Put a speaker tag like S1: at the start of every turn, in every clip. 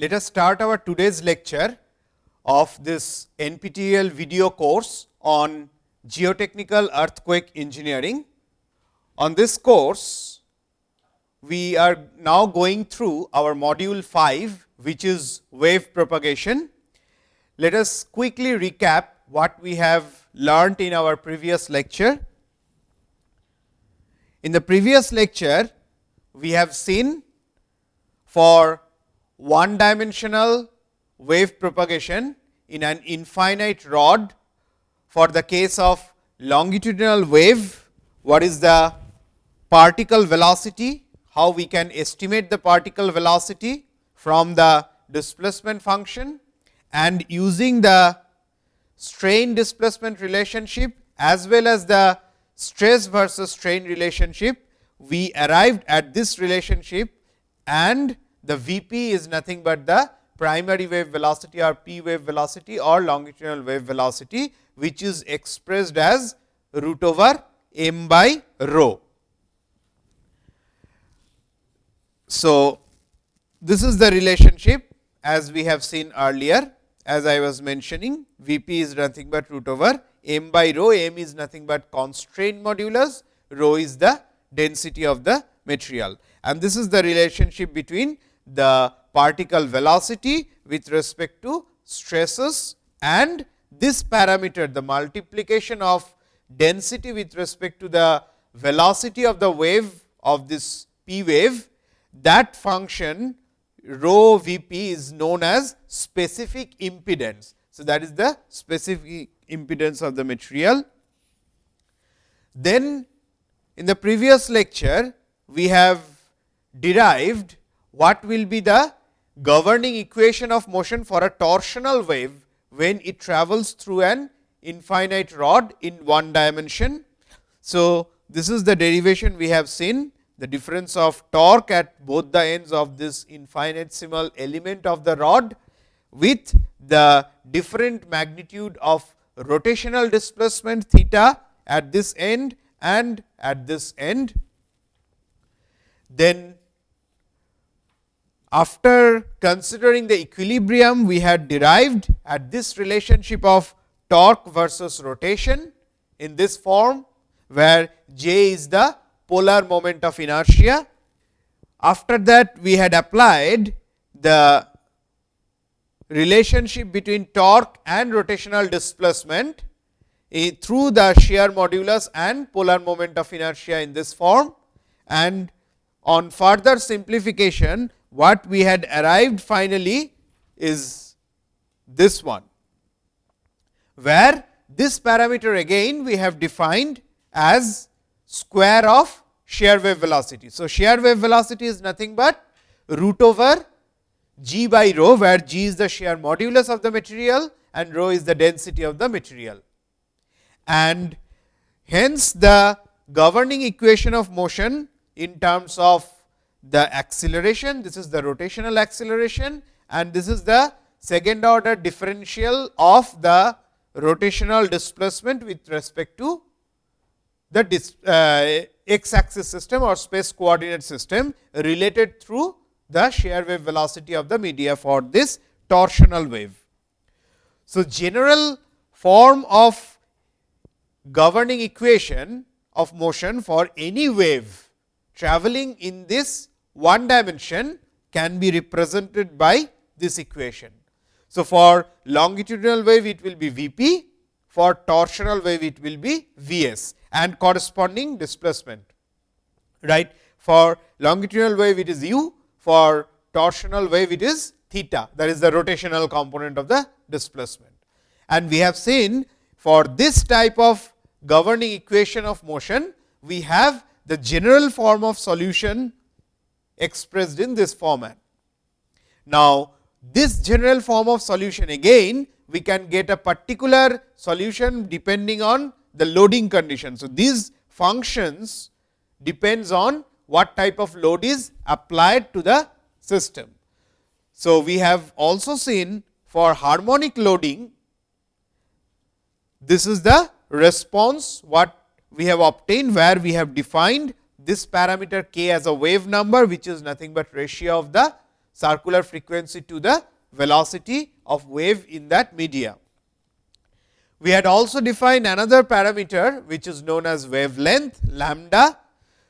S1: let us start our today's lecture of this NPTEL video course on geotechnical earthquake engineering. On this course, we are now going through our module 5, which is wave propagation. Let us quickly recap what we have learnt in our previous lecture. In the previous lecture, we have seen for one dimensional wave propagation in an infinite rod for the case of longitudinal wave, what is the particle velocity, how we can estimate the particle velocity from the displacement function? And using the strain displacement relationship as well as the stress versus strain relationship, we arrived at this relationship and the V p is nothing but the primary wave velocity or p wave velocity or longitudinal wave velocity, which is expressed as root over m by rho. So, this is the relationship as we have seen earlier as I was mentioning V p is nothing but root over m by rho, m is nothing but constraint modulus, rho is the density of the material. And this is the relationship between the particle velocity with respect to stresses and this parameter the multiplication of density with respect to the velocity of the wave of this p wave that function rho v p is known as specific impedance. So, that is the specific impedance of the material. Then in the previous lecture, we have derived what will be the governing equation of motion for a torsional wave when it travels through an infinite rod in one dimension. So, this is the derivation we have seen the difference of torque at both the ends of this infinitesimal element of the rod with the different magnitude of rotational displacement theta at this end and at this end. Then after considering the equilibrium we had derived at this relationship of torque versus rotation in this form, where J is the polar moment of inertia. After that we had applied the relationship between torque and rotational displacement through the shear modulus and polar moment of inertia in this form and on further simplification what we had arrived finally is this one, where this parameter again we have defined as square of shear wave velocity. So, shear wave velocity is nothing but root over g by rho, where g is the shear modulus of the material and rho is the density of the material. And hence, the governing equation of motion in terms of the acceleration, this is the rotational acceleration and this is the second order differential of the rotational displacement with respect to the dis, uh, x axis system or space coordinate system related through the shear wave velocity of the media for this torsional wave. So, general form of governing equation of motion for any wave traveling in this one dimension can be represented by this equation. So, for longitudinal wave it will be V p, for torsional wave it will be V s and corresponding displacement. right? For longitudinal wave it is u, for torsional wave it is theta that is the rotational component of the displacement. And we have seen for this type of governing equation of motion, we have the general form of solution expressed in this format. Now, this general form of solution again we can get a particular solution depending on the loading condition. So, these functions depends on what type of load is applied to the system. So, we have also seen for harmonic loading, this is the response what we have obtained, where we have defined this parameter k as a wave number, which is nothing but ratio of the circular frequency to the velocity of wave in that media. We had also defined another parameter which is known as wavelength lambda,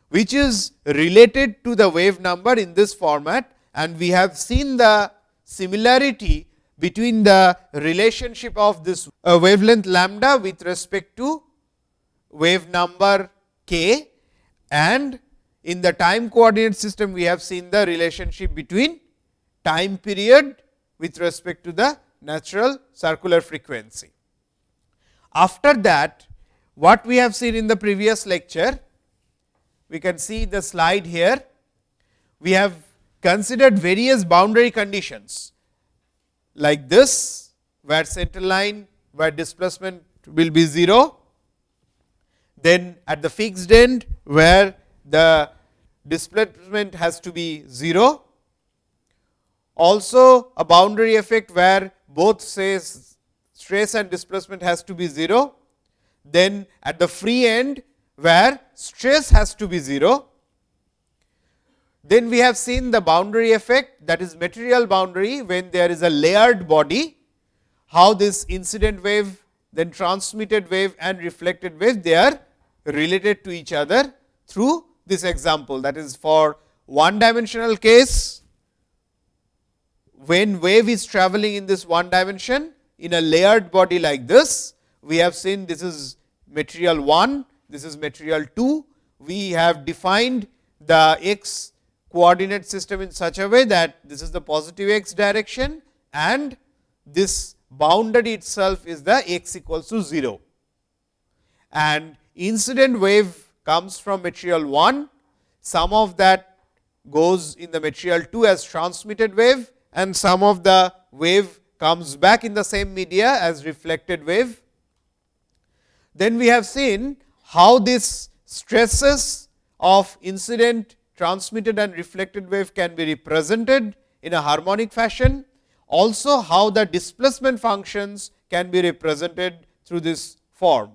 S1: which is related to the wave number in this format and we have seen the similarity between the relationship of this uh, wavelength lambda with respect to wave number k and in the time coordinate system we have seen the relationship between time period with respect to the natural circular frequency. After that what we have seen in the previous lecture, we can see the slide here. We have considered various boundary conditions like this, where center line where displacement will be 0, then at the fixed end where the displacement has to be 0. Also a boundary effect where both says stress and displacement has to be 0. Then at the free end where stress has to be 0. Then we have seen the boundary effect that is material boundary when there is a layered body, how this incident wave, then transmitted wave and reflected wave they are related to each other through this example. That is for one dimensional case when wave is traveling in this one dimension in a layered body like this we have seen this is material 1 this is material 2 we have defined the x coordinate system in such a way that this is the positive x direction and this boundary itself is the x equals to 0 and incident wave comes from material 1, some of that goes in the material 2 as transmitted wave and some of the wave comes back in the same media as reflected wave. Then we have seen how this stresses of incident transmitted and reflected wave can be represented in a harmonic fashion. Also how the displacement functions can be represented through this form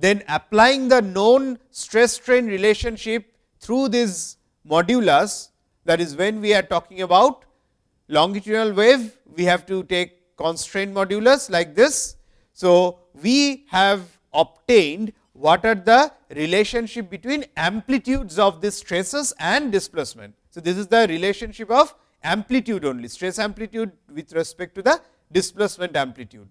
S1: then applying the known stress strain relationship through this modulus that is when we are talking about longitudinal wave we have to take constraint modulus like this. So, we have obtained what are the relationship between amplitudes of these stresses and displacement. So, this is the relationship of amplitude only stress amplitude with respect to the displacement amplitude.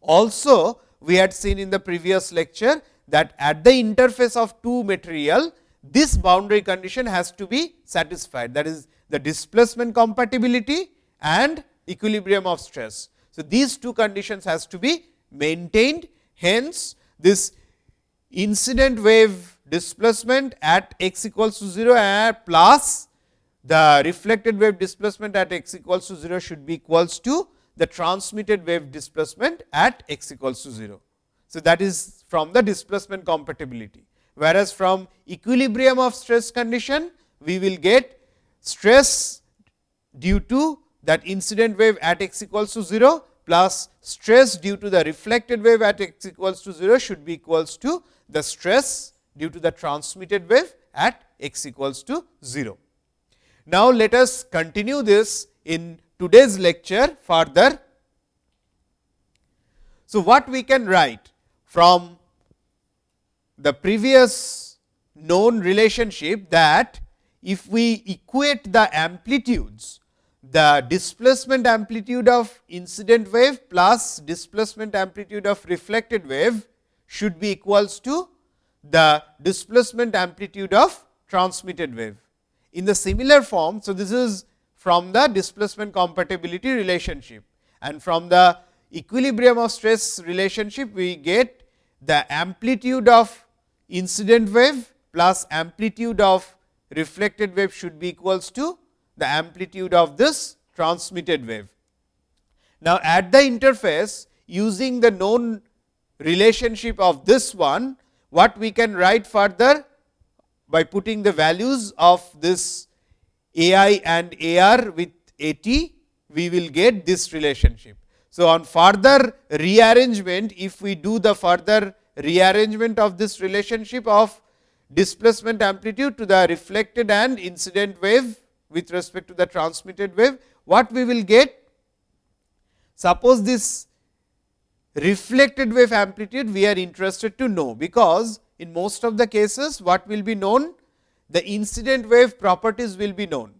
S1: Also, we had seen in the previous lecture that at the interface of two material, this boundary condition has to be satisfied that is the displacement compatibility and equilibrium of stress. So, these two conditions has to be maintained hence, this incident wave displacement at x equals to 0 and plus the reflected wave displacement at x equals to 0 should be equals to the transmitted wave displacement at x equals to 0. So, that is from the displacement compatibility, whereas from equilibrium of stress condition, we will get stress due to that incident wave at x equals to 0 plus stress due to the reflected wave at x equals to 0 should be equals to the stress due to the transmitted wave at x equals to 0. Now, let us continue this in today's lecture further. So, what we can write from the previous known relationship that if we equate the amplitudes, the displacement amplitude of incident wave plus displacement amplitude of reflected wave should be equals to the displacement amplitude of transmitted wave. In the similar form, so this is from the displacement compatibility relationship and from the equilibrium of stress relationship we get the amplitude of incident wave plus amplitude of reflected wave should be equals to the amplitude of this transmitted wave. Now, at the interface using the known relationship of this one, what we can write further by putting the values of this a i and a r with a t, we will get this relationship. So, on further rearrangement, if we do the further rearrangement of this relationship of displacement amplitude to the reflected and incident wave with respect to the transmitted wave, what we will get? Suppose this reflected wave amplitude we are interested to know, because in most of the cases what will be known? The incident wave properties will be known.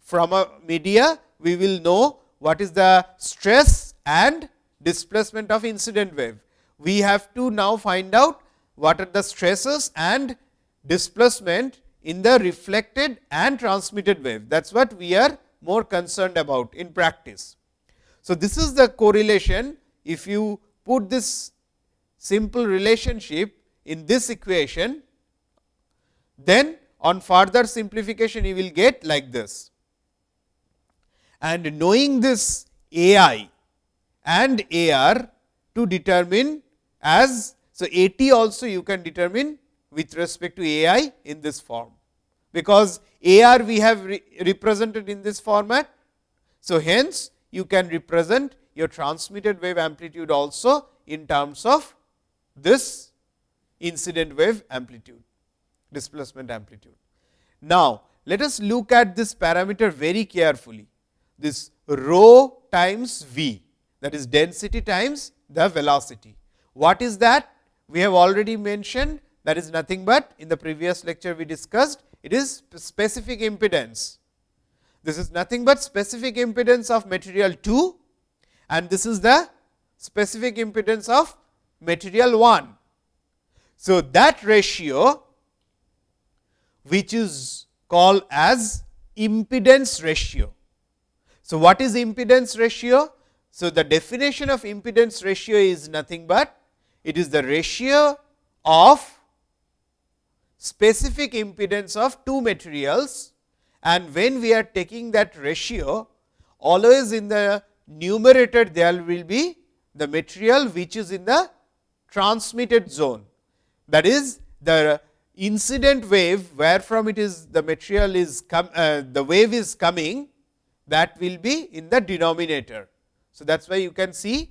S1: From a media, we will know what is the stress and displacement of incident wave. We have to now find out what are the stresses and displacement in the reflected and transmitted wave. That is what we are more concerned about in practice. So, this is the correlation. If you put this simple relationship in this equation, then on further simplification you will get like this. And knowing this A i and A r to determine as, so A t also you can determine with respect to A i in this form, because A r we have re represented in this format. So, hence you can represent your transmitted wave amplitude also in terms of this incident wave amplitude, displacement amplitude. Now, let us look at this parameter very carefully, this rho times v that is density times the velocity. What is that? We have already mentioned that is nothing but in the previous lecture we discussed it is specific impedance. This is nothing but specific impedance of material 2 and this is the specific impedance of material 1. So, that ratio which is called as impedance ratio. So, what is impedance ratio? So, the definition of impedance ratio is nothing but it is the ratio of specific impedance of two materials and when we are taking that ratio always in the numerator there will be the material which is in the transmitted zone that is the incident wave where from it is the material is come uh, the wave is coming that will be in the denominator. So, that is why you can see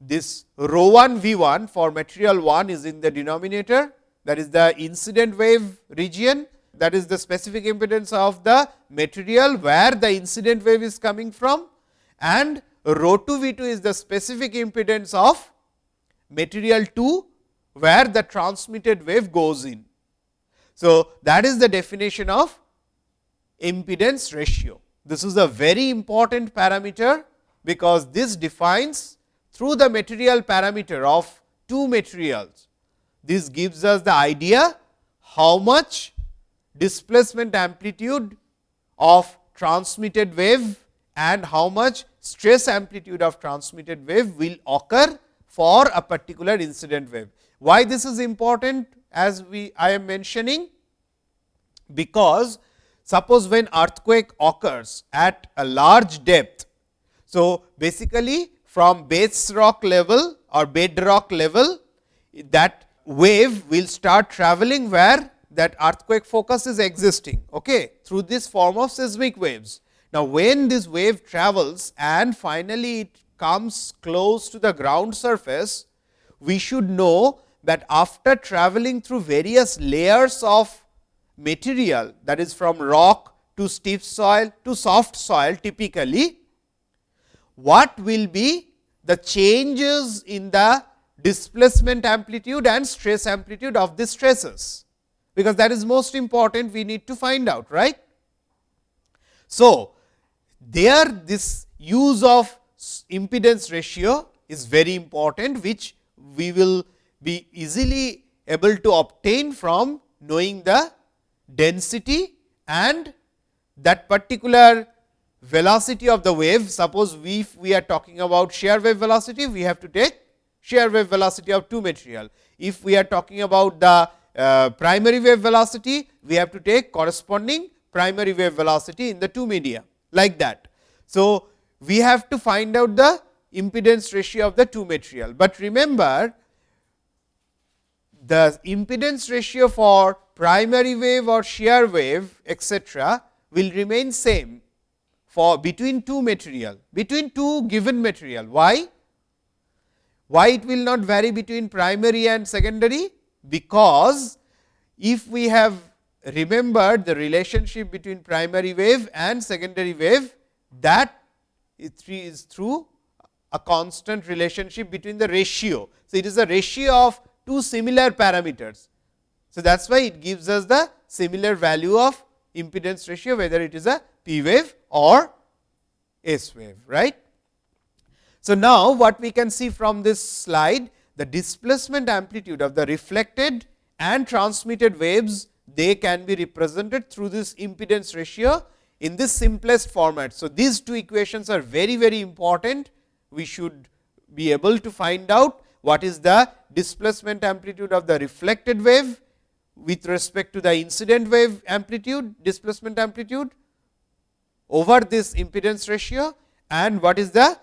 S1: this rho 1 v 1 for material 1 is in the denominator that is the incident wave region that is the specific impedance of the material where the incident wave is coming from and rho 2 v 2 is the specific impedance of material 2 where the transmitted wave goes in. So, that is the definition of impedance ratio. This is a very important parameter, because this defines through the material parameter of two materials. This gives us the idea how much displacement amplitude of transmitted wave and how much stress amplitude of transmitted wave will occur for a particular incident wave. Why this is important as we I am mentioning? Because suppose when earthquake occurs at a large depth. So, basically from base rock level or bedrock level that wave will start traveling where that earthquake focus is existing okay, through this form of seismic waves. Now, when this wave travels and finally, it comes close to the ground surface, we should know that after traveling through various layers of material that is from rock to stiff soil to soft soil typically, what will be the changes in the displacement amplitude and stress amplitude of the stresses, because that is most important we need to find out right. So, there this use of impedance ratio is very important, which we will be easily able to obtain from knowing the density and that particular velocity of the wave. Suppose we, we are talking about shear wave velocity, we have to take shear wave velocity of two material. If we are talking about the uh, primary wave velocity, we have to take corresponding primary wave velocity in the two media like that. So, we have to find out the impedance ratio of the two material, but remember the impedance ratio for primary wave or shear wave etcetera will remain same for between two material, between two given material. Why? Why it will not vary between primary and secondary? Because if we have remembered the relationship between primary wave and secondary wave that is through a constant relationship between the ratio. So, it is a ratio of two similar parameters. So, that is why it gives us the similar value of impedance ratio whether it is a P wave or S wave right. So, now what we can see from this slide the displacement amplitude of the reflected and transmitted waves they can be represented through this impedance ratio in this simplest format. So, these two equations are very very important we should be able to find out what is the displacement amplitude of the reflected wave with respect to the incident wave amplitude displacement amplitude over this impedance ratio and what is the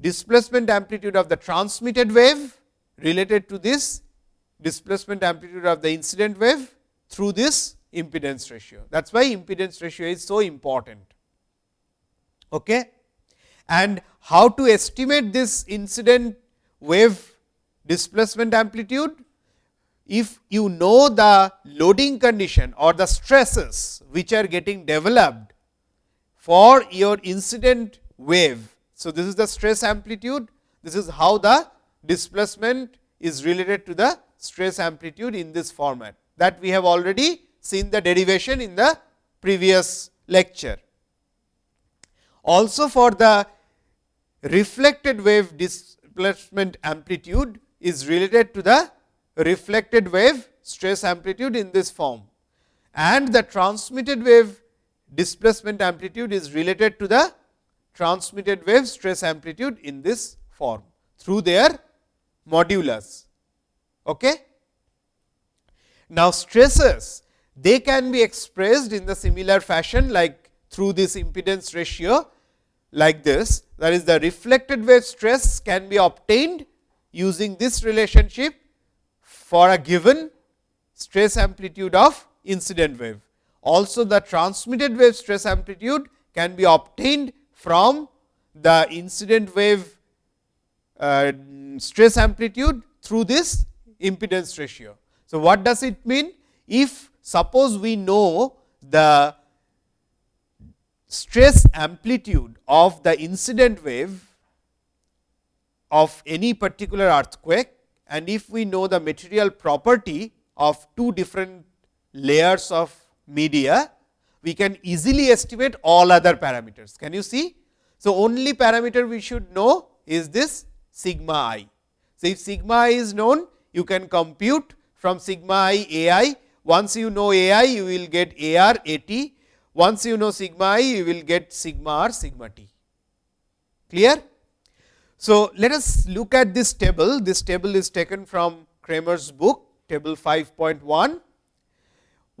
S1: displacement amplitude of the transmitted wave related to this displacement amplitude of the incident wave through this impedance ratio. That is why impedance ratio is so important. Okay? And how to estimate this incident wave displacement amplitude? If you know the loading condition or the stresses which are getting developed for your incident wave. So, this is the stress amplitude, this is how the displacement is related to the stress amplitude in this format that we have already seen the derivation in the previous lecture. Also for the reflected wave displacement amplitude is related to the reflected wave stress amplitude in this form and the transmitted wave displacement amplitude is related to the transmitted wave stress amplitude in this form through their modulus. Okay? Now, stresses they can be expressed in the similar fashion like through this impedance ratio like this that is the reflected wave stress can be obtained using this relationship for a given stress amplitude of incident wave. Also the transmitted wave stress amplitude can be obtained from the incident wave uh, stress amplitude through this impedance ratio. So, what does it mean? If suppose we know the stress amplitude of the incident wave of any particular earthquake and if we know the material property of two different layers of media, we can easily estimate all other parameters. Can you see? So, only parameter we should know is this sigma i. So, if sigma i is known, you can compute from sigma i a i. Once you know a i, you will get a r a t. Once you know sigma i, you will get sigma r sigma t. Clear? So, let us look at this table. This table is taken from Kramer's book, table 5.1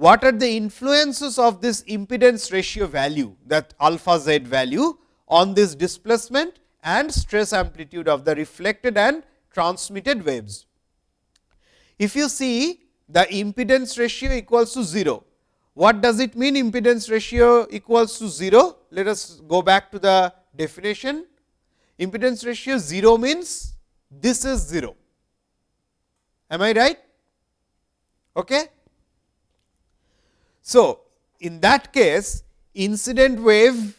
S1: what are the influences of this impedance ratio value that alpha z value on this displacement and stress amplitude of the reflected and transmitted waves. If you see the impedance ratio equals to 0, what does it mean impedance ratio equals to 0? Let us go back to the definition. Impedance ratio 0 means this is 0. Am I right? Okay? So, in that case incident wave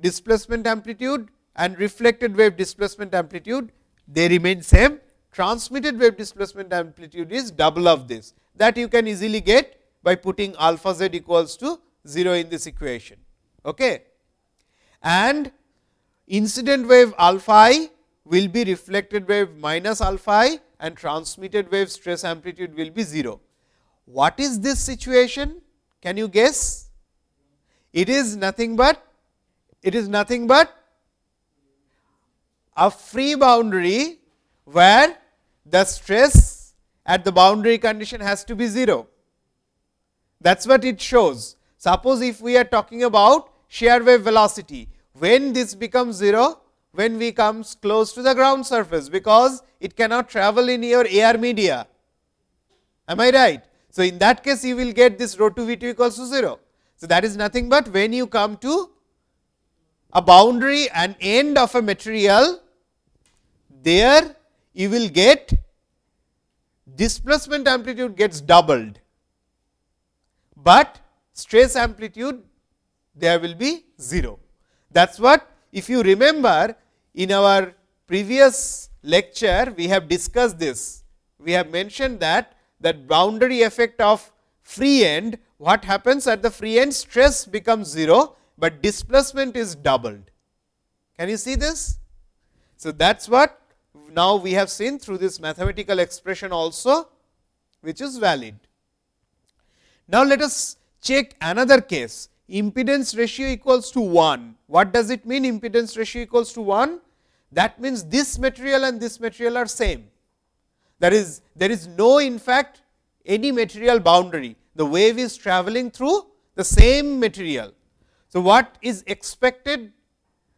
S1: displacement amplitude and reflected wave displacement amplitude they remain same transmitted wave displacement amplitude is double of this that you can easily get by putting alpha z equals to 0 in this equation. Okay. And incident wave alpha i will be reflected wave minus alpha i and transmitted wave stress amplitude will be 0. What is this situation? Can you guess? It is nothing but it is nothing but a free boundary where the stress at the boundary condition has to be 0. That is what it shows. Suppose if we are talking about shear wave velocity, when this becomes 0, when we comes close to the ground surface, because it cannot travel in your air media. Am I right? So, in that case you will get this rho 2 V 2 equals to 0. So, that is nothing but when you come to a boundary and end of a material, there you will get displacement amplitude gets doubled but stress amplitude there will be 0. That is what if you remember in our previous lecture we have discussed this. We have mentioned that that boundary effect of free end what happens at the free end stress becomes 0, but displacement is doubled. Can you see this? So, that is what now we have seen through this mathematical expression also which is valid. Now, let us check another case impedance ratio equals to 1. What does it mean impedance ratio equals to 1? That means, this material and this material are same. That is there is no in fact any material boundary. The wave is traveling through the same material. So, what is expected?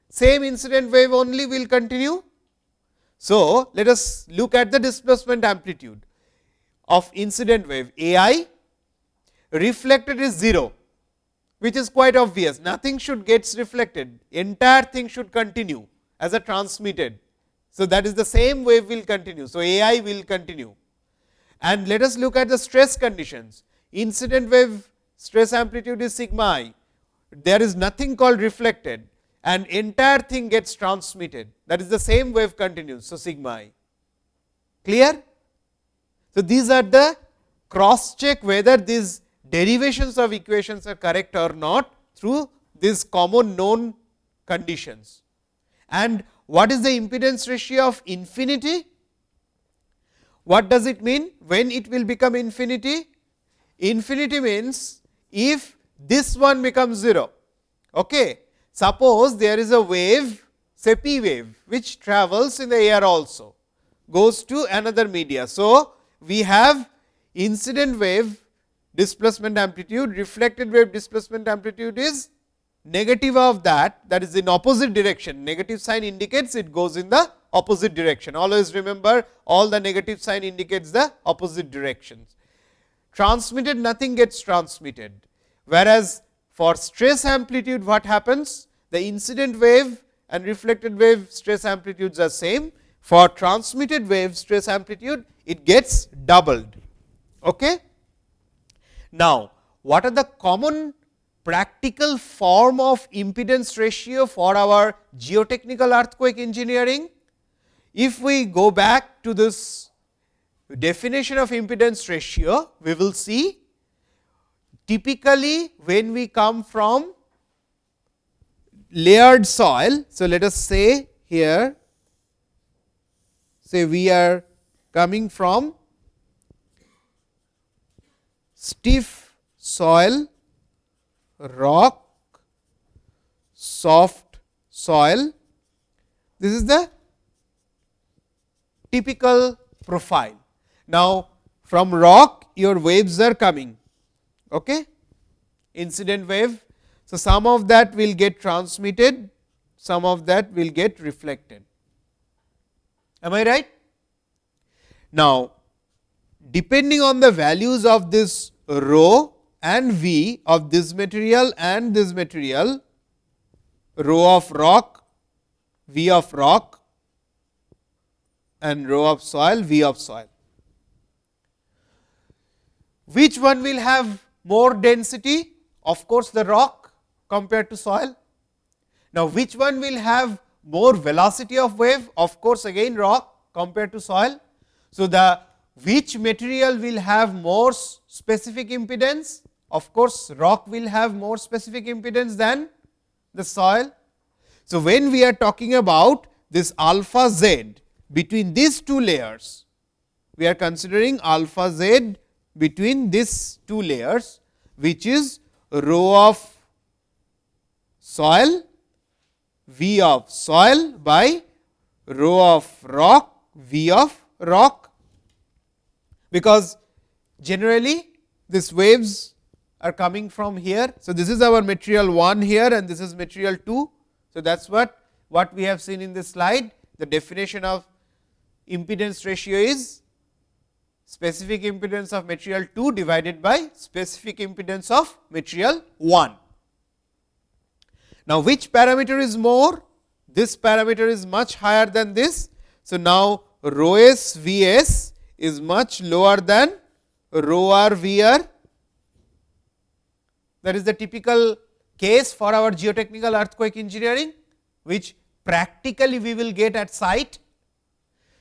S1: Same incident wave only will continue. So, let us look at the displacement amplitude of incident wave A i reflected is 0 which is quite obvious nothing should gets reflected entire thing should continue as a transmitted. So, that is the same wave will continue. So, A i will continue and let us look at the stress conditions incident wave stress amplitude is sigma i there is nothing called reflected and entire thing gets transmitted that is the same wave continues. So, sigma i clear. So, these are the cross check whether these derivations of equations are correct or not through these common known conditions. And what is the impedance ratio of infinity? What does it mean when it will become infinity? Infinity means if this one becomes 0. Okay. Suppose there is a wave say p wave which travels in the air also goes to another media. So, we have incident wave displacement amplitude, reflected wave displacement amplitude is negative of that that is in opposite direction. Negative sign indicates it goes in the opposite direction. Always remember all the negative sign indicates the opposite directions. Transmitted nothing gets transmitted, whereas for stress amplitude what happens? The incident wave and reflected wave stress amplitudes are same. For transmitted wave stress amplitude it gets doubled. Okay? Now, what are the common practical form of impedance ratio for our geotechnical earthquake engineering? If we go back to this definition of impedance ratio, we will see typically when we come from layered soil. So, let us say here say we are coming from stiff soil, rock, soft soil. This is the typical profile. Now, from rock your waves are coming, okay? incident wave. So, some of that will get transmitted, some of that will get reflected. Am I right? Now, depending on the values of this rho and V of this material and this material, rho of rock, V of rock and rho of soil, V of soil. Which one will have more density? Of course, the rock compared to soil. Now, which one will have more velocity of wave? Of course, again rock compared to soil. So, the which material will have more specific impedance? Of course, rock will have more specific impedance than the soil. So, when we are talking about this alpha z between these two layers, we are considering alpha z between these two layers, which is rho of soil V of soil by rho of rock V of rock because generally these waves are coming from here. So, this is our material 1 here and this is material 2. So, that is what what we have seen in this slide the definition of impedance ratio is specific impedance of material 2 divided by specific impedance of material 1. Now, which parameter is more? This parameter is much higher than this. So, now rho s V s is much lower than rho r V r That is the typical case for our geotechnical earthquake engineering, which practically we will get at site.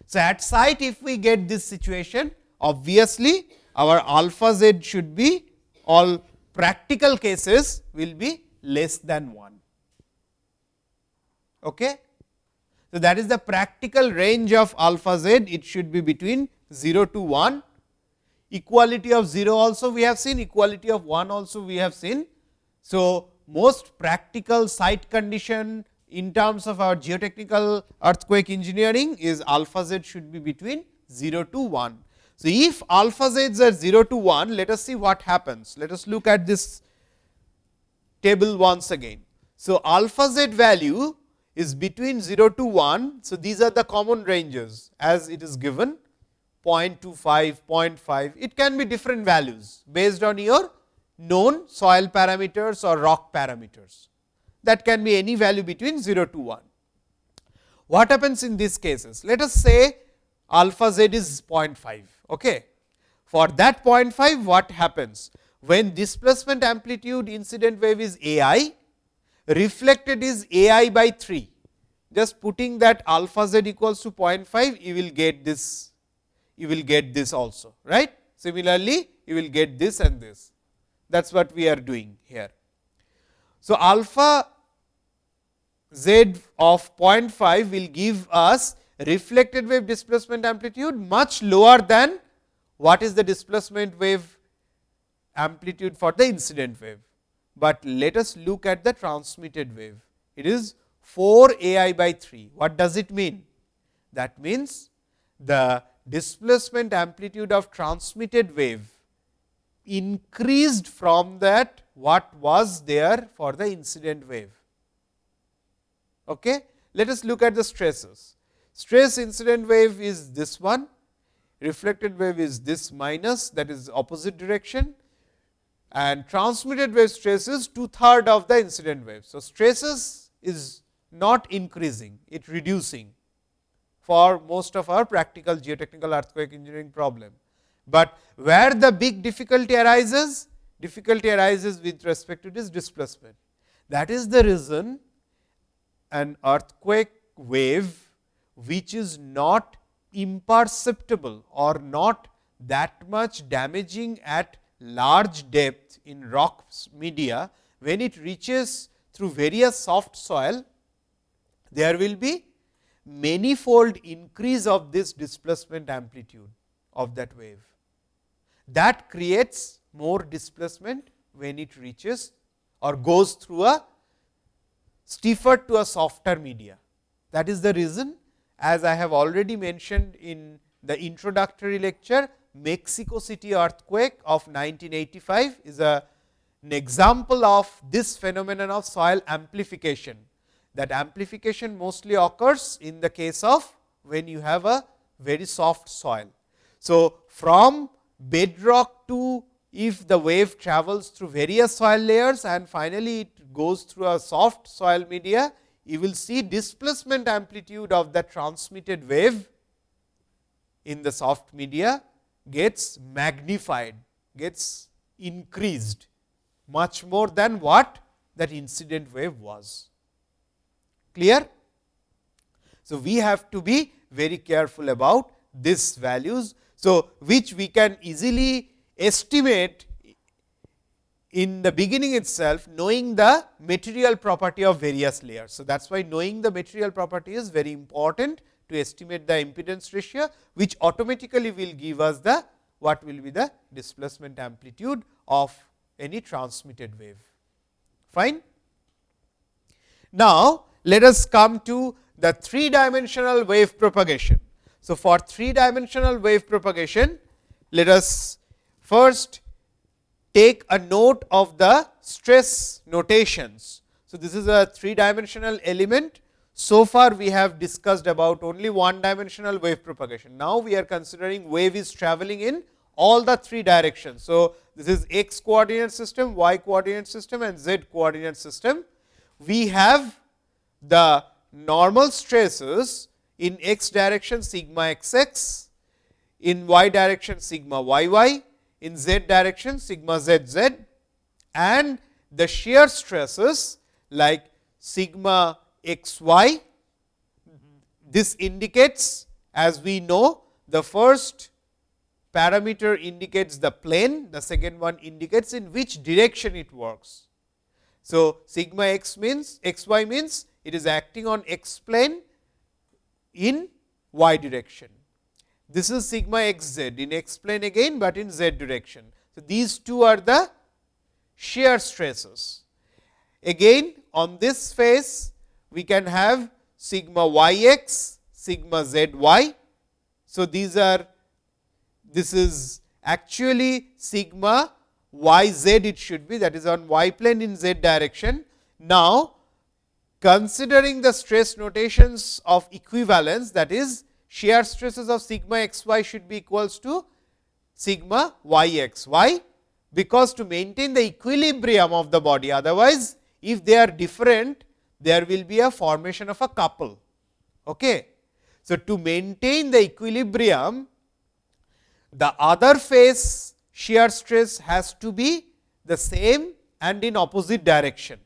S1: So, at site if we get this situation, obviously our alpha z should be all practical cases will be less than 1. Okay? So, that is the practical range of alpha z, it should be between 0 to 1. Equality of 0 also we have seen, equality of 1 also we have seen. So, most practical site condition in terms of our geotechnical earthquake engineering is alpha z should be between 0 to 1. So, if alpha z are 0 to 1, let us see what happens. Let us look at this table once again. So, alpha z value is between 0 to 1. So, these are the common ranges as it is given 0.25, 0.5, it can be different values based on your known soil parameters or rock parameters. That can be any value between 0 to 1. What happens in these cases? Let us say alpha z is 0.5. Okay. For that 0.5, what happens? When displacement amplitude incident wave is a i, reflected is a i by 3. Just putting that alpha z equals to 0.5, you will get this, you will get this also, right. Similarly, you will get this and this. That is what we are doing here. So, alpha z of 0.5 will give us reflected wave displacement amplitude much lower than what is the displacement wave amplitude for the incident wave. But let us look at the transmitted wave. It is 4 a i by 3. What does it mean? That means, the displacement amplitude of transmitted wave increased from that what was there for the incident wave. Okay? Let us look at the stresses. Stress incident wave is this one, reflected wave is this minus that is opposite direction and transmitted wave stress is two third of the incident wave. So, stresses is not increasing, it reducing for most of our practical geotechnical earthquake engineering problem. But where the big difficulty arises? Difficulty arises with respect to this displacement. That is the reason an earthquake wave which is not imperceptible or not that much damaging at large depth in rock media, when it reaches through various soft soil, there will be manifold increase of this displacement amplitude of that wave. That creates more displacement when it reaches or goes through a stiffer to a softer media. That is the reason as I have already mentioned in the introductory lecture, Mexico City earthquake of 1985 is a, an example of this phenomenon of soil amplification. That amplification mostly occurs in the case of when you have a very soft soil. So, from bedrock to if the wave travels through various soil layers and finally, it goes through a soft soil media, you will see displacement amplitude of the transmitted wave in the soft media gets magnified, gets increased much more than what that incident wave was. Clear? So, we have to be very careful about these values. So, which we can easily estimate in the beginning itself knowing the material property of various layers. So, that is why knowing the material property is very important to estimate the impedance ratio, which automatically will give us the what will be the displacement amplitude of any transmitted wave. Fine. Now, let us come to the three dimensional wave propagation. So, for three dimensional wave propagation, let us first take a note of the stress notations. So, this is a three dimensional element. So far, we have discussed about only one dimensional wave propagation. Now, we are considering wave is traveling in all the three directions. So, this is x coordinate system, y coordinate system and z coordinate system. We have the normal stresses in x direction sigma x x, in y direction sigma y y, in z direction sigma z z and the shear stresses like sigma x y. This indicates as we know the first parameter indicates the plane, the second one indicates in which direction it works. So, sigma x means x y means it is acting on x plane in y direction. This is sigma x z in x plane again, but in z direction. So, these two are the shear stresses. Again on this face we can have sigma y x, sigma z y. So, these are this is actually sigma y z it should be that is on y plane in z direction. Now, considering the stress notations of equivalence that is shear stresses of sigma x y should be equals to sigma y x y, because to maintain the equilibrium of the body otherwise if they are different there will be a formation of a couple. Okay. So, to maintain the equilibrium the other face shear stress has to be the same and in opposite direction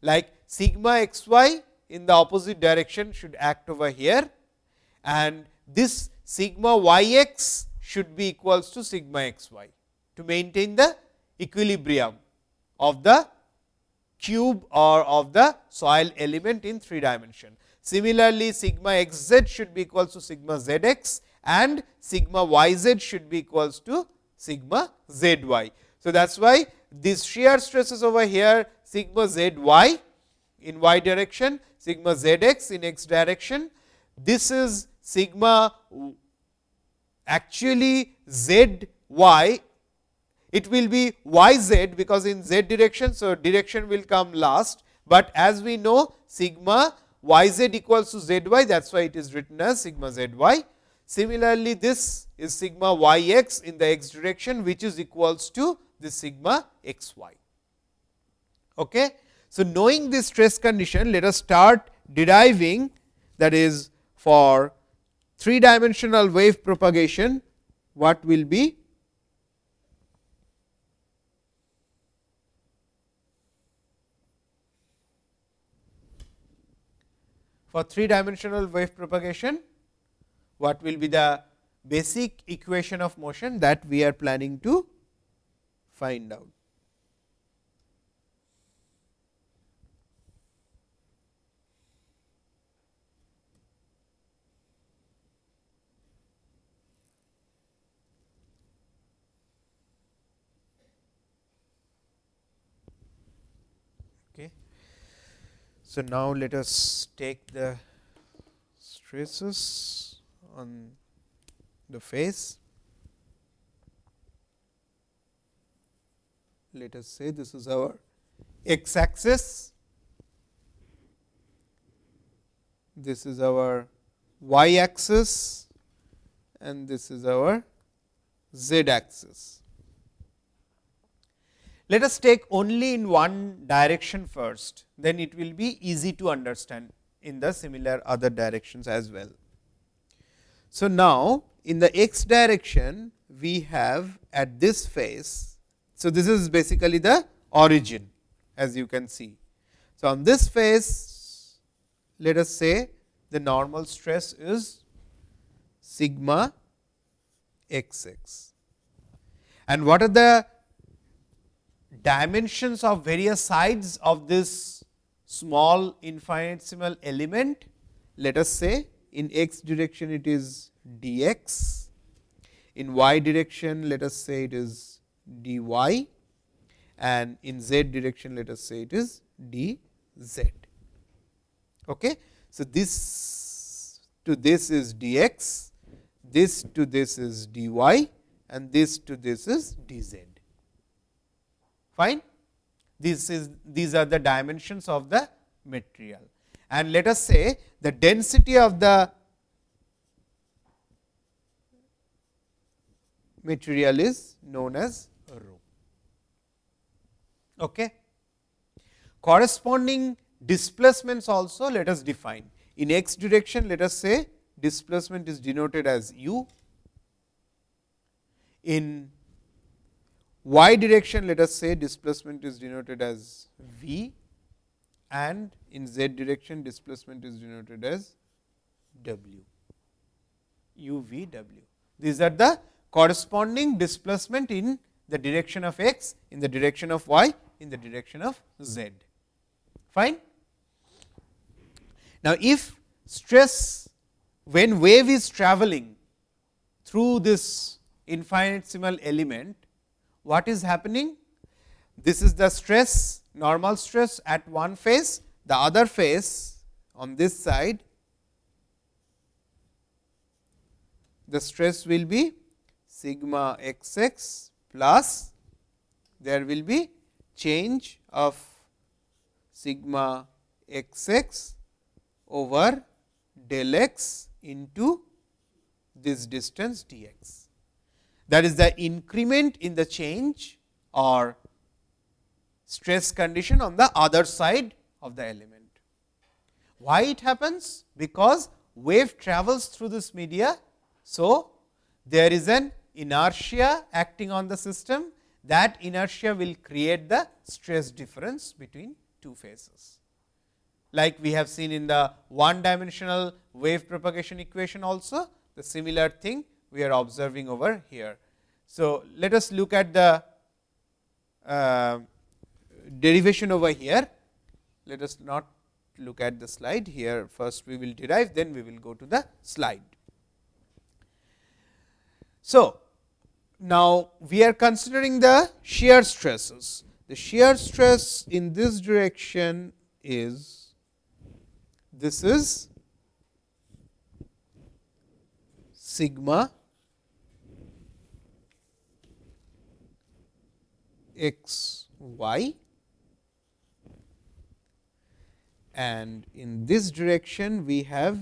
S1: like sigma x y in the opposite direction should act over here and this sigma y x should be equals to sigma x y to maintain the equilibrium of the cube or of the soil element in 3 dimension. Similarly, sigma x z should be equals to sigma z x and sigma y z should be equals to sigma z y. So, that is why this shear stresses over here sigma z y in y direction, sigma z x in x direction. This is sigma actually z y, it will be y z because in z direction. So, direction will come last, but as we know sigma y z equals to z y that is why it is written as sigma z y. Similarly, this is sigma y x in the x direction which is equals to the sigma x y. Okay. So, knowing this stress condition let us start deriving that is for three dimensional wave propagation what will be for three dimensional wave propagation what will be the basic equation of motion that we are planning to find out. So, now let us take the stresses on the face. Let us say this is our x axis, this is our y axis and this is our z axis. Let us take only in one direction first, then it will be easy to understand in the similar other directions as well. So, now in the x direction we have at this face. So, this is basically the origin as you can see. So, on this face let us say the normal stress is sigma x x. And what are the dimensions of various sides of this small infinitesimal element? Let us say in x direction it is dx, in y direction let us say it is dy and in z direction let us say it is dz. Okay. So, this to this is dx, this to this is dy and this to this is dz. Fine. This is these are the dimensions of the material and let us say the density of the material is known as rho. Okay. Corresponding displacements also let us define. In x direction let us say displacement is denoted as u. In y direction let us say displacement is denoted as v and in z direction displacement is denoted as w u v w. These are the corresponding displacement in the direction of x, in the direction of y, in the direction of z. Fine. Now, if stress when wave is traveling through this infinitesimal element, what is happening? This is the stress, normal stress at one face, the other face on this side, the stress will be sigma x x plus there will be change of sigma x x over del x into this distance d x. That is the increment in the change or stress condition on the other side of the element. Why it happens? Because wave travels through this media. So, there is an inertia acting on the system that inertia will create the stress difference between two phases. Like we have seen in the one dimensional wave propagation equation also, the similar thing we are observing over here. So, let us look at the uh, derivation over here. Let us not look at the slide here. First, we will derive, then we will go to the slide. So, now we are considering the shear stresses. The shear stress in this direction is this is sigma x y and in this direction we have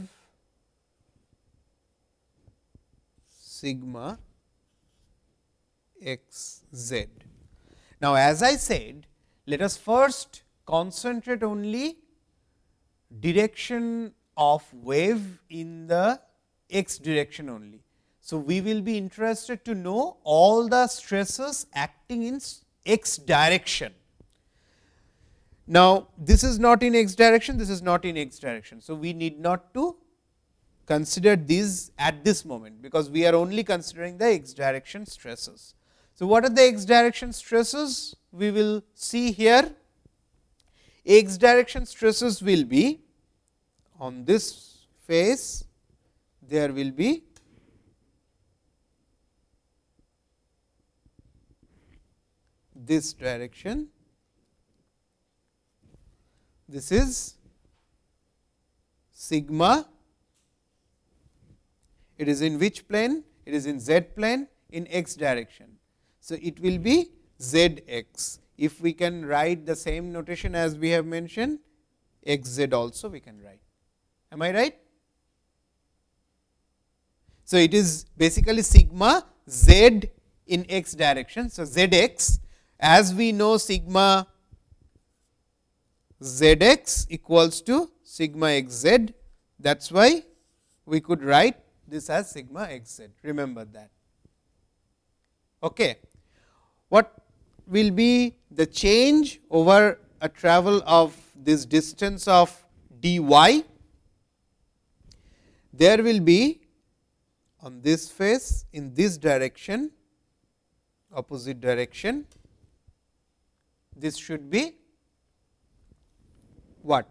S1: sigma x z. Now, as I said let us first concentrate only direction of wave in the x direction only. So, we will be interested to know all the stresses acting in x direction. Now, this is not in x direction, this is not in x direction. So, we need not to consider these at this moment, because we are only considering the x direction stresses. So, what are the x direction stresses? We will see here x direction stresses will be on this face there will be this direction. This is sigma. It is in which plane? It is in z plane in x direction. So, it will be z x. If we can write the same notation as we have mentioned, x z also we can write. Am I right? So, it is basically sigma z in x direction. So, z x as we know sigma z x equals to sigma x z. That is why we could write this as sigma x z. Remember that. Okay what will be the change over a travel of this distance of d y. There will be on this face in this direction opposite direction this should be what?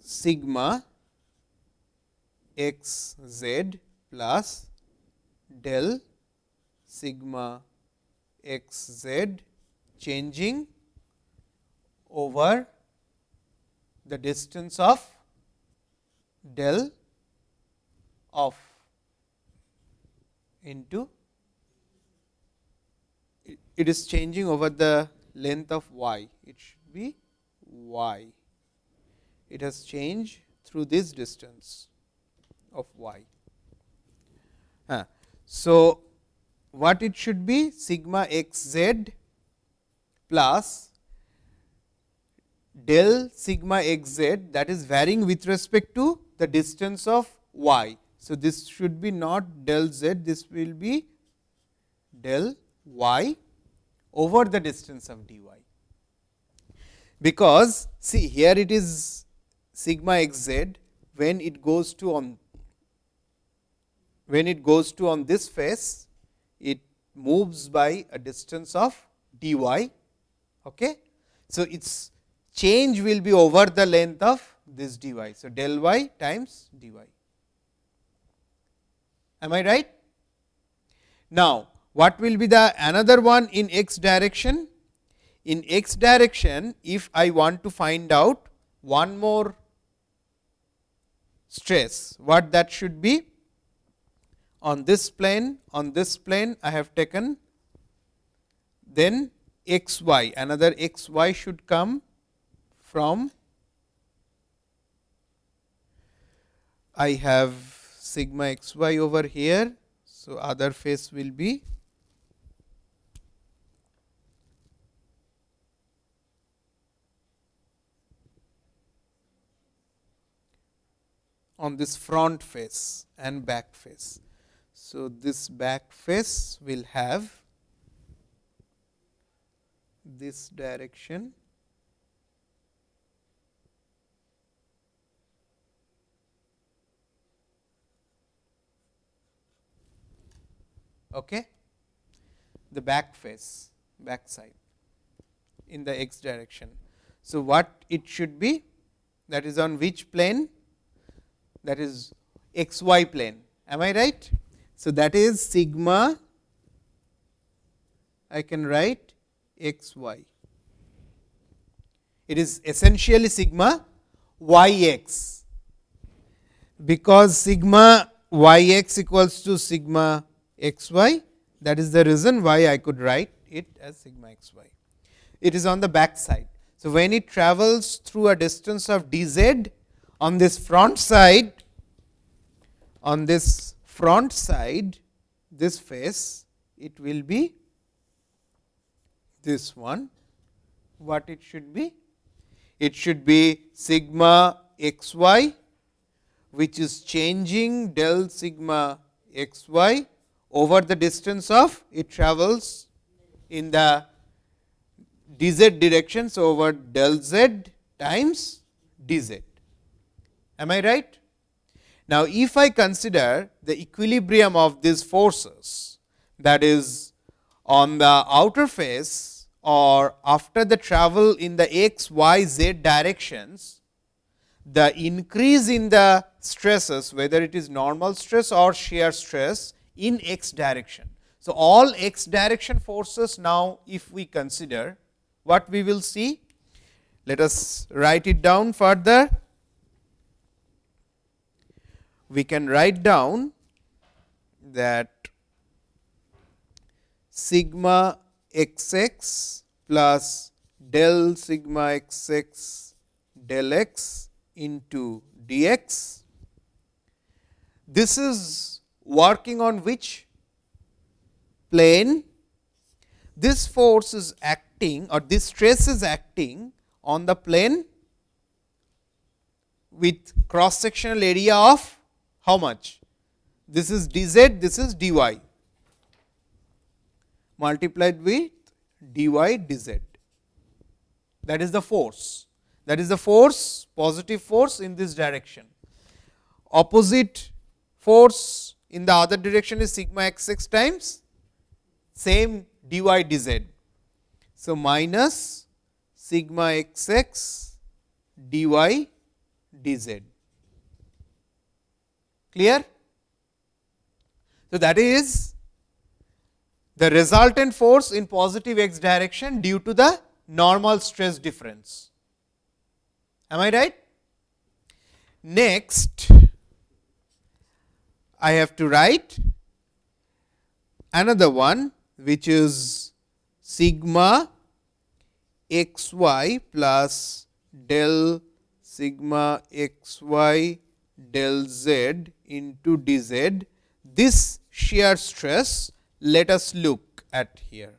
S1: Sigma x z plus del sigma x z changing over the distance of del of into it is changing over the length of y. It should be y. It has changed through this distance of y. So, what it should be? Sigma x z plus del sigma x z that is varying with respect to the distance of y. So, this should be not del z, this will be del y over the distance of dy. Because see here it is sigma x z when it goes to on when it goes to on this face it moves by a distance of dy. Okay. So, its change will be over the length of this dy. So, del y times dy. Am I right? Now, what will be the another one in x direction? In x direction, if I want to find out one more stress, what that should be? On this plane, on this plane I have taken, then x y, another x y should come from I have sigma x y over here. So, other face will be on this front face and back face. So, this back face will have this direction. Okay? The back face back side in the x direction. So what it should be that is on which plane that is x y plane am i right so that is sigma i can write x y it is essentially sigma y x because sigma y x equals to sigma x y that is the reason why I could write it as sigma x y. It is on the back side. So, when it travels through a distance of d z on this front side on this front side this face it will be this one what it should be it should be sigma x y which is changing del sigma x y over the distance of it travels in the d z direction. So, over del z times d z. Am I right? Now, if I consider the equilibrium of these forces that is on the outer face or after the travel in the x, y, z directions, the increase in the stresses whether it is normal stress or shear stress in x direction. So, all x direction forces now if we consider what we will see, let us write it down further. We can write down that sigma x x plus del sigma x x del x into dx. This is working on which plane this force is acting or this stress is acting on the plane with cross sectional area of how much? This is d z, this is d y multiplied with d y d z. That is the force. That is the force, positive force in this direction. Opposite force in the other direction is sigma x x times same dy dz. So, minus sigma x x dy dz. Clear? So, that is the resultant force in positive x direction due to the normal stress difference. Am I right? Next, I have to write another one which is sigma x y plus del sigma x y del z into d z. This shear stress let us look at here.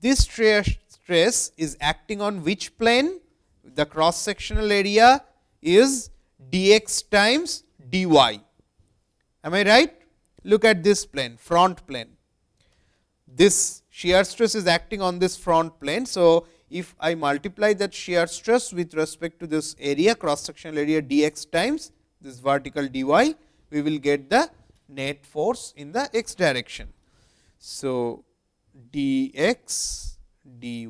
S1: This shear stress is acting on which plane? The cross sectional area is dx times dy Am I right? Look at this plane, front plane. This shear stress is acting on this front plane. So, if I multiply that shear stress with respect to this area cross sectional area d x times this vertical dy, we will get the net force in the x direction. So, d x dy.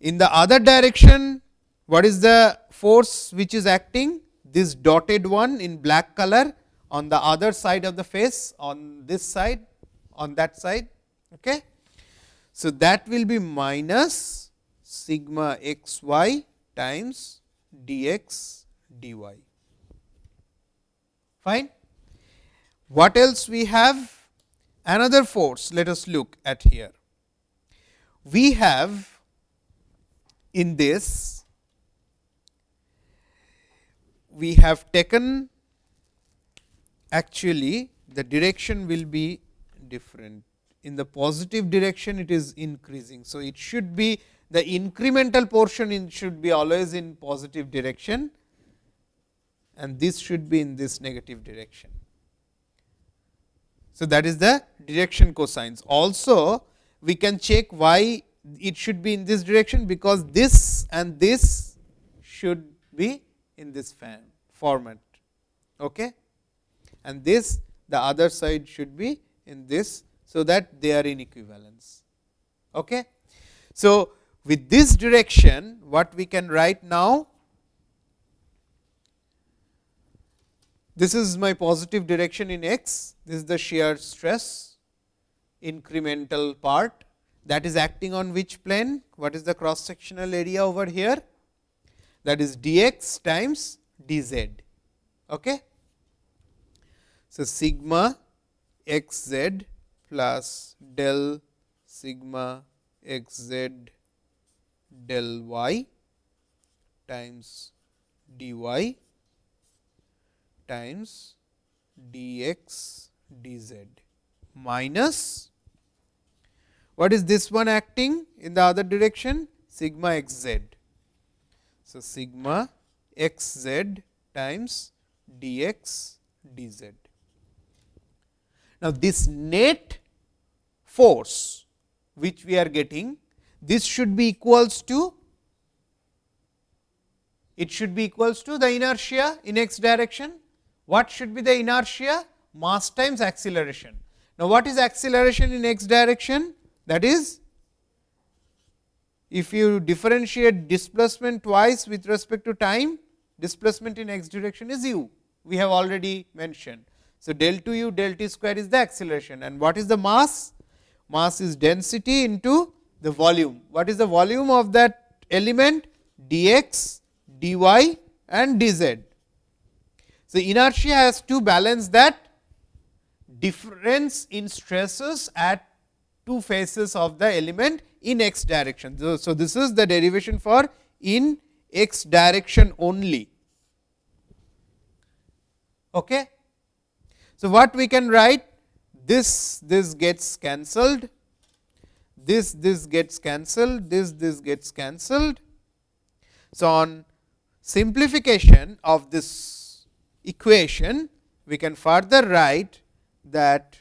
S1: In the other direction, what is the force which is acting? This dotted one in black color on the other side of the face on this side on that side. Okay. So, that will be minus sigma x y times d x dy. Fine. What else we have? Another force, let us look at here. We have in this, we have taken actually the direction will be different. In the positive direction, it is increasing. So, it should be the incremental portion in should be always in positive direction and this should be in this negative direction. So, that is the direction cosines. Also, we can check why it should be in this direction, because this and this should be in this fan format okay? and this the other side should be in this. So, that they are in equivalence. Okay? So, with this direction what we can write now This is my positive direction in x, this is the shear stress incremental part that is acting on which plane? What is the cross sectional area over here? That is dx times dz. Okay? So, sigma x z plus del sigma x z del y times dy times dx dz minus what is this one acting in the other direction sigma x z. So, sigma x z times dx dz. Now, this net force which we are getting this should be equals to it should be equals to the inertia in x direction what should be the inertia? Mass times acceleration. Now, what is acceleration in x direction? That is, if you differentiate displacement twice with respect to time, displacement in x direction is u. We have already mentioned. So, del 2 u del t square is the acceleration and what is the mass? Mass is density into the volume. What is the volume of that element? dx, dy and dz. So, inertia has to balance that difference in stresses at two faces of the element in x direction. So, so this is the derivation for in x direction only. Okay. So, what we can write this this gets cancelled, this this gets cancelled, this this gets cancelled. So, on simplification of this equation, we can further write that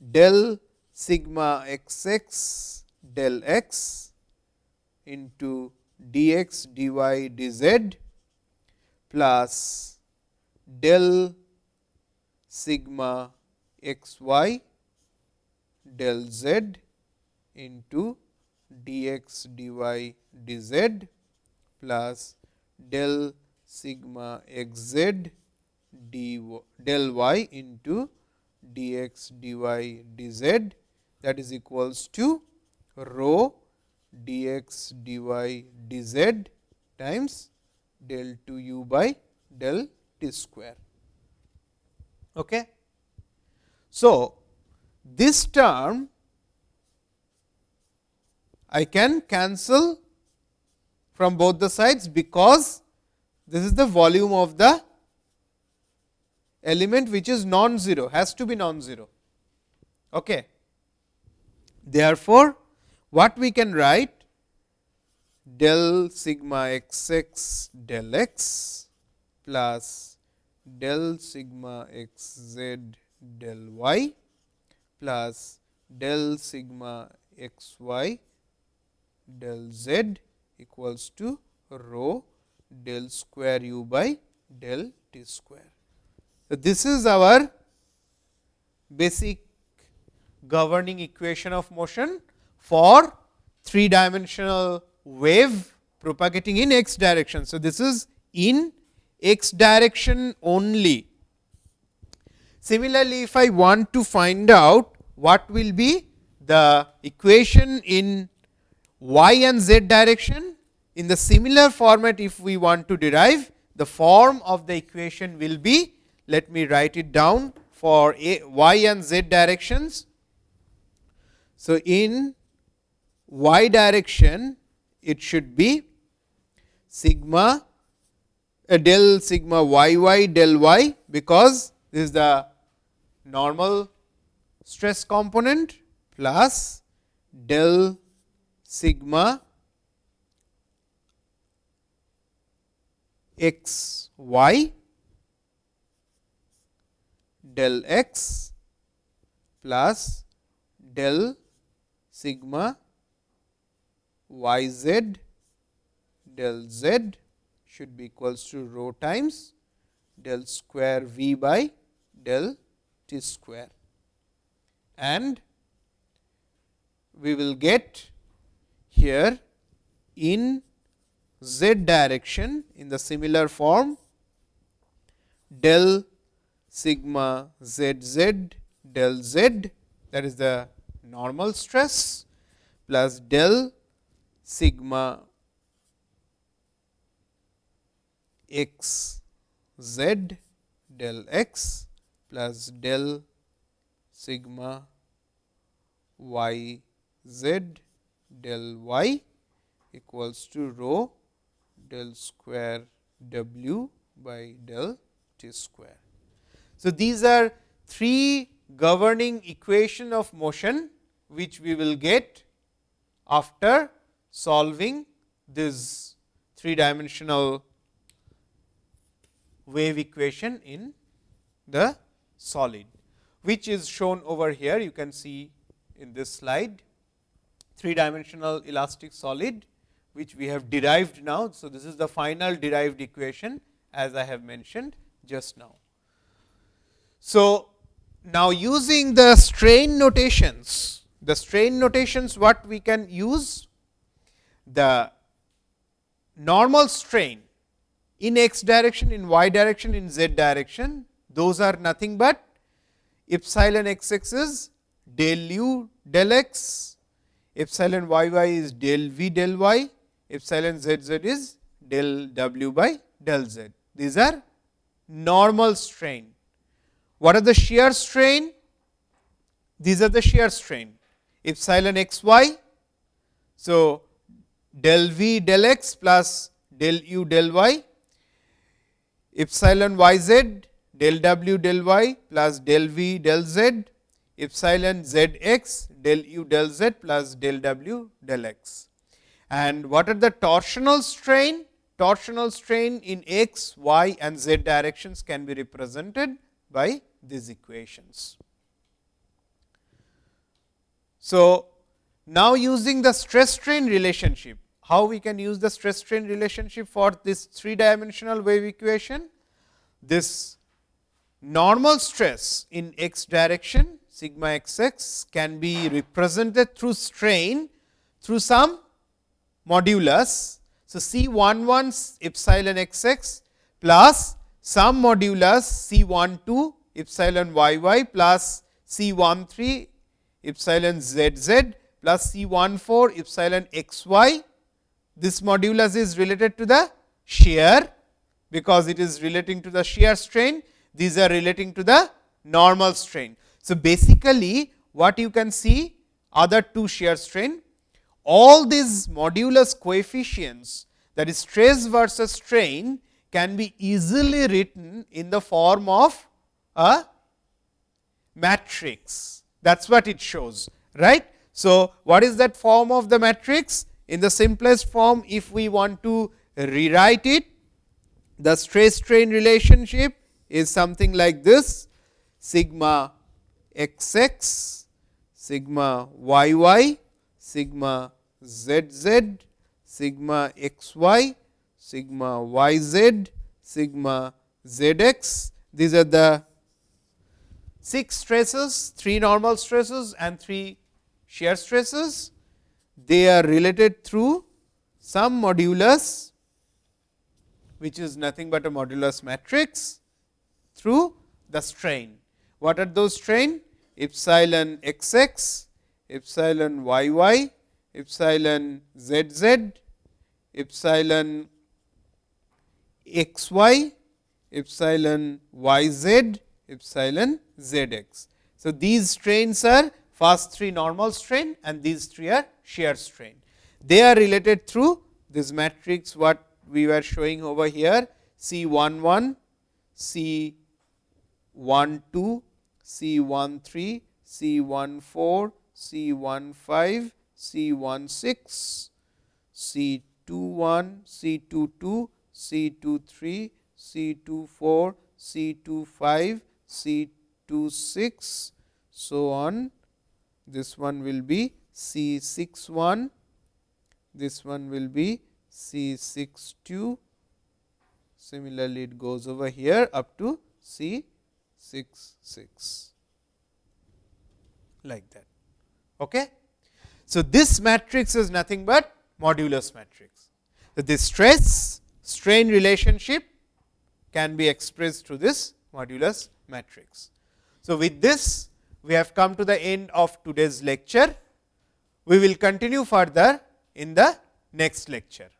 S1: del sigma x x del x into dx dy dz plus del sigma x y del z into dx dy dz plus del sigma x z d del y into dx dy dz that is equals to rho dx dy dz times del 2 u by del t square. Okay. So, this term I can cancel from both the sides, because this is the volume of the element which is non-zero, has to be non-zero. Okay. Therefore, what we can write del sigma x x del x plus del sigma x z del y plus del sigma x y del z equals to rho del square u by del t square. So, this is our basic governing equation of motion for three dimensional wave propagating in x direction. So, this is in x direction only. Similarly, if I want to find out what will be the equation in y and z direction, in the similar format if we want to derive the form of the equation will be let me write it down for a, y and z directions. So, in y direction it should be sigma uh, del sigma y y del y, because this is the normal stress component plus del sigma x y del x plus del sigma y z del z should be equals to rho times del square v by del t square. And we will get here in z direction in the similar form del sigma z z del z that is the normal stress plus del sigma x z del x plus del sigma y z del y equals to rho del square w by del t square. So, these are three governing equation of motion, which we will get after solving this three dimensional wave equation in the solid, which is shown over here. You can see in this slide three dimensional elastic solid which we have derived now. So, this is the final derived equation as I have mentioned just now. So, now using the strain notations, the strain notations what we can use? The normal strain in x direction, in y direction, in z direction, those are nothing but epsilon x x is del u del x, epsilon y y is del v del y, epsilon z z is del w by del z. These are normal strain. What are the shear strain? These are the shear strain epsilon x y. So, del v del x plus del u del y epsilon y z del w del y plus del v del z epsilon z x del u del z plus del w del x. And what are the torsional strain? Torsional strain in x, y and z directions can be represented by these equations. So, now using the stress strain relationship, how we can use the stress strain relationship for this three dimensional wave equation? This normal stress in x direction sigma x x can be represented through strain through some modulus. So, C 1 1 epsilon x x plus some modulus C 1 2 epsilon y y plus C 1 3 epsilon z z plus C 1 4 epsilon x y. This modulus is related to the shear, because it is relating to the shear strain. These are relating to the normal strain. So, basically what you can see other two shear strain all these modulus coefficients that is stress versus strain can be easily written in the form of a matrix. That is what it shows, right. So, what is that form of the matrix? In the simplest form, if we want to rewrite it, the stress strain relationship is something like this sigma x x, sigma y y, sigma z z, sigma x y, sigma y z, sigma z x. These are the 6 stresses, 3 normal stresses and 3 shear stresses. They are related through some modulus which is nothing but a modulus matrix through the strain. What are those strain? Epsilon x x, epsilon y y, epsilon z z, epsilon x y, epsilon y z, epsilon z x. So, these strains are first three normal strain and these three are shear strain. They are related through this matrix what we were showing over here C 1 1, C 1 2, C 1 3, C 1 4, C 1 5, C 1 6, C 2 1, C 2 2, C 2 3, C 2 4, C 2 5, C 2 6, so on. This one will be C 6 1, this one will be C 6 2, similarly it goes over here up to C 6 6 like that. Okay? So, this matrix is nothing but modulus matrix. So, this stress strain relationship can be expressed through this modulus matrix. So, with this we have come to the end of today's lecture. We will continue further in the next lecture.